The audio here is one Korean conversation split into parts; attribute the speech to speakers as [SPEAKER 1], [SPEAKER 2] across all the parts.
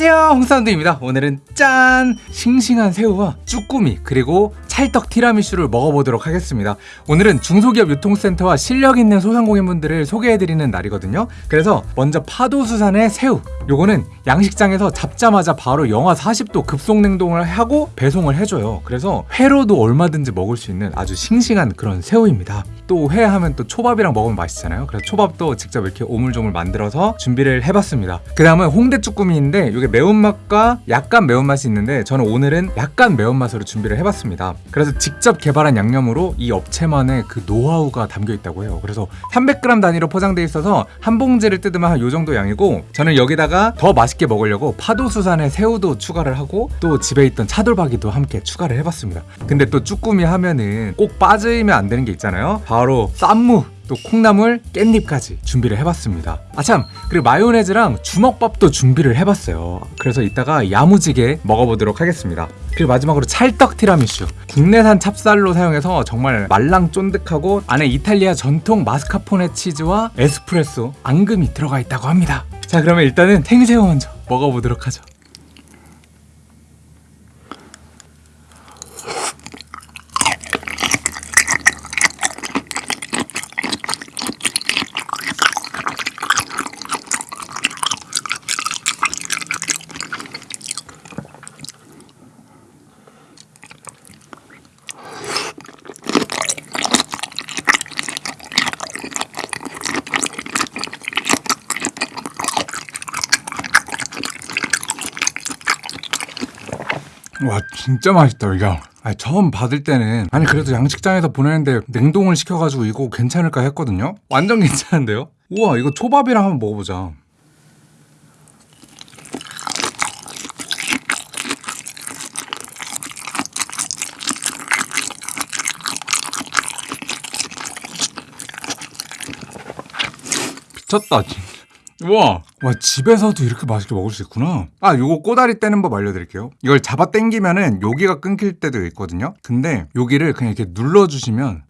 [SPEAKER 1] 안녕하세요 홍사운드입니다 오늘은 짠! 싱싱한 새우와 쭈꾸미 그리고 찰떡 티라미슈를 먹어보도록 하겠습니다. 오늘은 중소기업 유통센터와 실력 있는 소상공인분들을 소개해드리는 날이거든요. 그래서 먼저 파도수산의 새우 요거는 양식장에서 잡자마자 바로 영하 40도 급속 냉동을 하고 배송을 해줘요. 그래서 회로도 얼마든지 먹을 수 있는 아주 싱싱한 그런 새우입니다. 또 회 하면 또 초밥이랑 먹으면 맛있잖아요. 그래서 초밥도 직접 이렇게 오물조물 만들어서 준비를 해봤습니다. 그 다음은 홍대 쭈꾸미인데 이게 매운맛과 약간 매운맛이 있는데 저는 오늘은 약간 매운맛으로 준비를 해봤습니다 그래서 직접 개발한 양념으로 이 업체만의 그 노하우가 담겨 있다고 해요. 그래서 300g 단위로 포장돼 있어서 한 봉지를 뜯으면 한 요 정도 양이고 저는 여기다가 더 맛있게 먹으려고 파도수산의 새우도 추가를 하고 또 집에 있던 차돌박이도 함께 추가를 해봤습니다. 근데 또 쭈꾸미 하면은 꼭 빠지면 안 되는 게 있잖아요. 바로 쌈무 또 콩나물, 깻잎까지 준비를 해봤습니다. 아참. 그리고 마요네즈랑 주먹밥도 준비를 해봤어요. 그래서 이따가 야무지게 먹어보도록 하겠습니다. 그리고 마지막으로 찰떡 티라미슈. 국내산 찹쌀로 사용해서 정말 말랑 쫀득하고 안에 이탈리아 전통 마스카포네 치즈와 에스프레소 앙금이 들어가 있다고 합니다. 자 그러면 일단은 탱새우 먼저 먹어보도록 하죠 와 진짜 맛있다 이거 아니, 처음 받을 때는. 아니 그래도 양식장에서 보내는데 냉동을 시켜가지고 이거 괜찮을까 했거든요? 완전 괜찮은데요? 우와 이거 초밥이랑 한번 먹어보자. 미쳤다 진짜 우와. 와 집에서도 이렇게 맛있게 먹을 수 있구나. 아 요거 꼬다리 떼는 법 알려드릴게요. 이걸 잡아 당기면은 여기가 끊길 때도 있거든요. 근데 여기를 그냥 이렇게 눌러주시면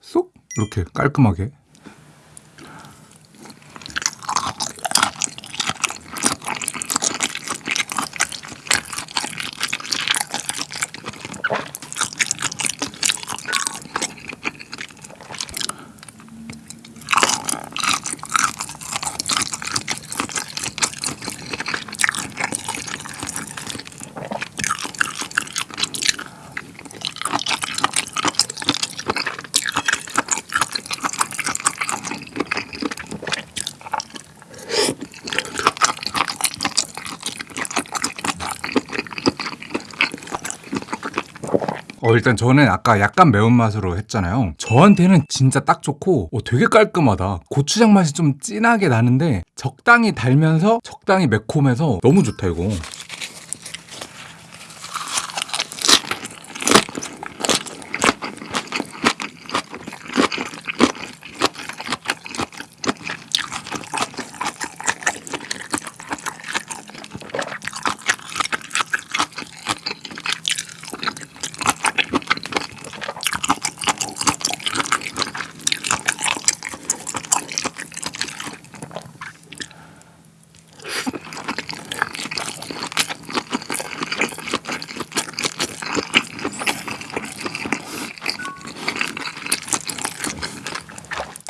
[SPEAKER 1] 쏙! 이렇게 깔끔하게 어 일단 저는 아까 약간 매운맛으로 했잖아요. 저한테는 진짜 딱 좋고 어, 되게 깔끔하다. 고추장 맛이 좀 진하게 나는데 적당히 달면서 적당히 매콤해서 너무 좋다 이거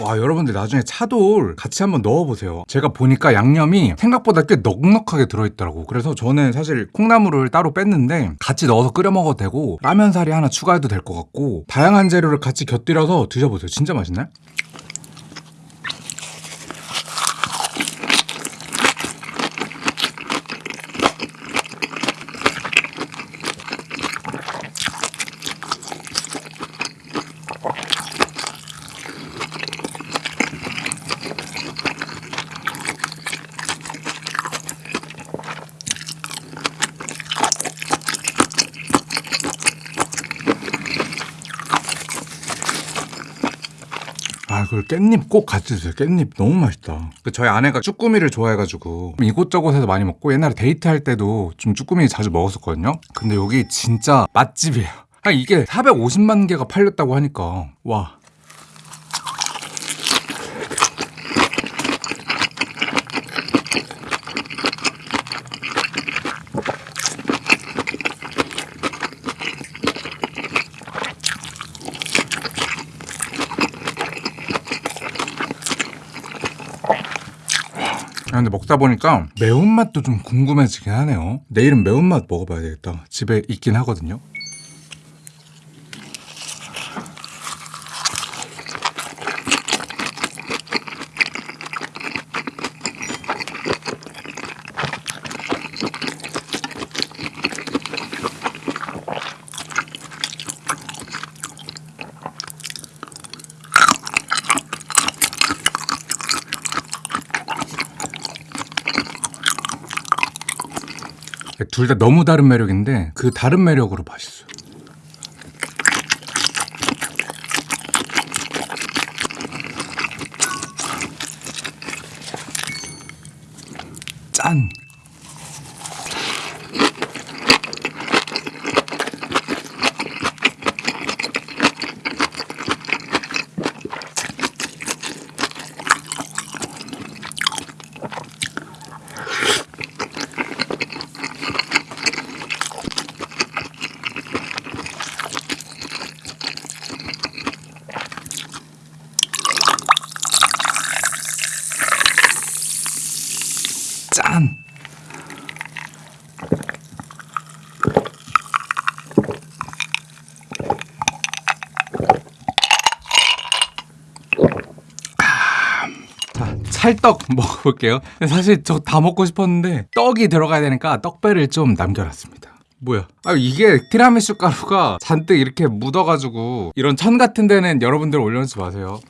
[SPEAKER 1] 와 여러분들 나중에 차돌 같이 한번 넣어보세요. 제가 보니까 양념이 생각보다 꽤 넉넉하게 들어있더라고. 그래서 저는 사실 콩나물을 따로 뺐는데 같이 넣어서 끓여 먹어도 되고 라면사리 하나 추가해도 될 것 같고 다양한 재료를 같이 곁들여서 드셔보세요. 진짜 맛있네 아, 그 깻잎 꼭 같이 드세요. 깻잎 너무 맛있다. 그 저희 아내가 쭈꾸미를 좋아해가지고 이곳저곳에서 많이 먹고 옛날에 데이트할 때도 좀 쭈꾸미 자주 먹었었거든요. 근데 여기 진짜 맛집이에요. 아, 이게 450만 개가 팔렸다고 하니까 와. 근데 먹다 보니까 매운맛도 좀 궁금해지긴 하네요. 내일은 매운맛 먹어봐야 되겠다. 집에 있긴 하거든요. 둘 다 너무 다른 매력인데 그 다른 매력으로 맛있어요. 짠! 짠! 찰떡 먹어볼게요. 사실 저 다 먹고 싶었는데 떡이 들어가야 되니까 떡배를 좀 남겨놨습니다. 뭐야? 아 이게 티라미수 가루가 잔뜩 이렇게 묻어가지고 이런 천 같은 데는 여러분들 올려놓지 마세요.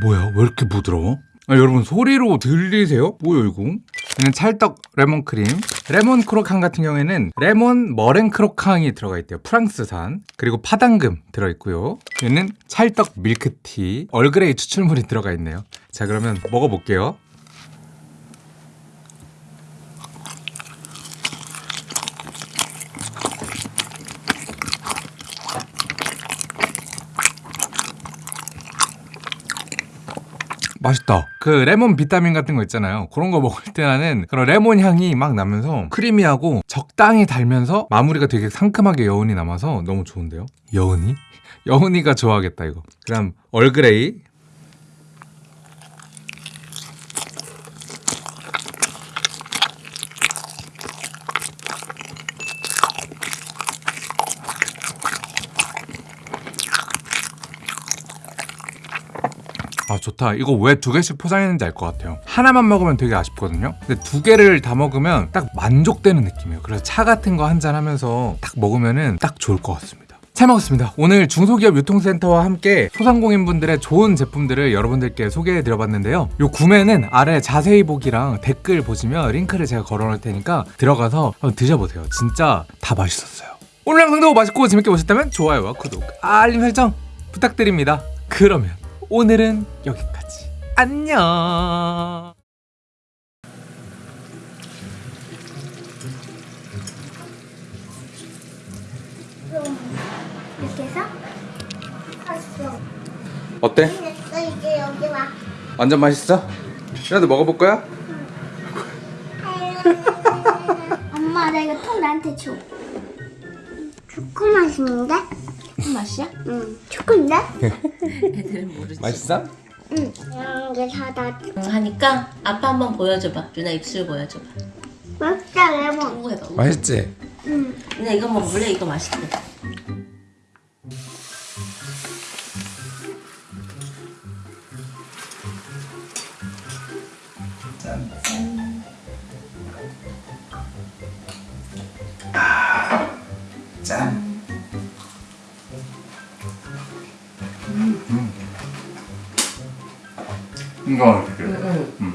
[SPEAKER 1] 뭐야? 왜 이렇게 부드러워? 아, 여러분 소리 들리세요? 뭐야 이거? 얘는 찰떡 레몬 크림 레몬 croquant 같은 경우에는 레몬 머랭 croquant이 들어가 있대요 프랑스산 그리고 팥앙금 들어있고요 얘는 찰떡 밀크티 얼그레이 추출물이 들어가 있네요 자 그러면 먹어볼게요 맛있다. 그 레몬 비타민 같은 거 있잖아요. 그런 거 먹을 때는 그런 레몬 향이 막 나면서 크리미하고 적당히 달면서 마무리가 되게 상큼하게 여운이 남아서 너무 좋은데요. 여운이? 여운이가 좋아하겠다 이거. 그다음 얼그레이. 아 좋다. 이거 왜 두 개씩 포장했는지 알 것 같아요. 하나만 먹으면 되게 아쉽거든요. 근데 두 개를 다 먹으면 딱 만족되는 느낌이에요. 그래서 차 같은 거 한 잔 하면서 딱 먹으면은 딱 좋을 것 같습니다. 잘 먹었습니다. 오늘 중소기업 유통센터와 함께 소상공인분들의 좋은 제품들을 여러분들께 소개해 드려봤는데요. 요 구매는 아래 자세히 보기랑 댓글 보시면 링크를 제가 걸어놓을 테니까 들어가서 한번 드셔보세요. 진짜 다 맛있었어요. 오늘 영상도 맛있고 재밌게 보셨다면 좋아요와 구독 알림 설정 부탁드립니다. 그러면 오늘은 여기까지. 안녕.
[SPEAKER 2] 이렇게 해서 했어.
[SPEAKER 1] 어때?
[SPEAKER 2] 이제 여기 와.
[SPEAKER 1] 완전 맛있어? 그래도 먹어볼 거야?
[SPEAKER 2] 엄마 나 이거 통 나한테 줘. 초코 맛인데?
[SPEAKER 3] 맛이야?
[SPEAKER 2] 응. 초코인데?
[SPEAKER 3] 애들은 모르지.
[SPEAKER 1] 맛있어?
[SPEAKER 2] 응. 이게 사다.
[SPEAKER 3] 응, 하니까 아빠 한번 보여줘봐. 누나 입술 보여줘봐.
[SPEAKER 2] 맛있다 레몬.
[SPEAKER 3] 해봐.
[SPEAKER 1] 맛있지?
[SPEAKER 2] 응.
[SPEAKER 3] 누나 이거 먹을래? 이거 맛있대.
[SPEAKER 1] 짠. 이거 어떻게?
[SPEAKER 3] 응.
[SPEAKER 1] 음.